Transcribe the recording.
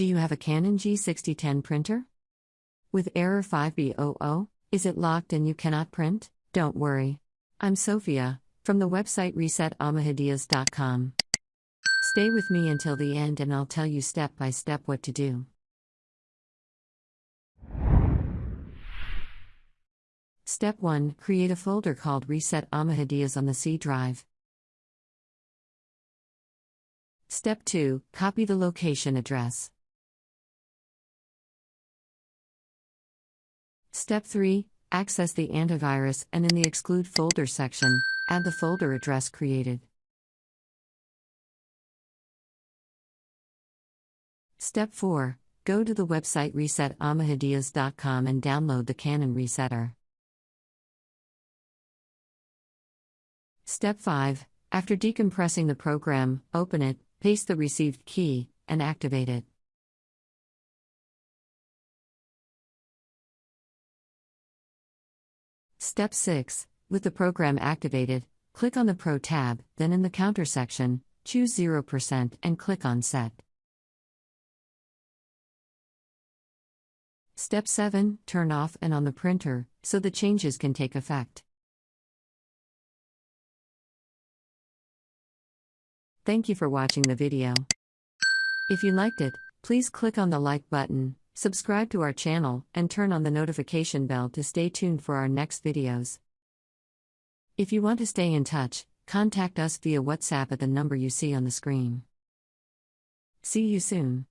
Do you have a Canon G6010 printer? With error 5B00, is it locked and you cannot print? Don't worry. I'm Sophia, from the website resetamahadias.com. Stay with me until the end and I'll tell you step by step what to do. Step 1 Create a folder called Reset Amahadias on the C drive. Step 2 Copy the location address. Step 3 Access the antivirus and in the Exclude Folder section, add the folder address created. Step 4 Go to the website resetamahadias.com and download the Canon Resetter. Step 5 After decompressing the program, open it, paste the received key, and activate it. Step 6 With the program activated, click on the Pro tab, then in the Counter section, choose 0% and click on Set. Step 7 Turn off and on the printer, so the changes can take effect. Thank you for watching the video. If you liked it, please click on the like button, subscribe to our channel, and turn on the notification bell to stay tuned for our next videos. If you want to stay in touch, contact us via WhatsApp at the number you see on the screen. See you soon.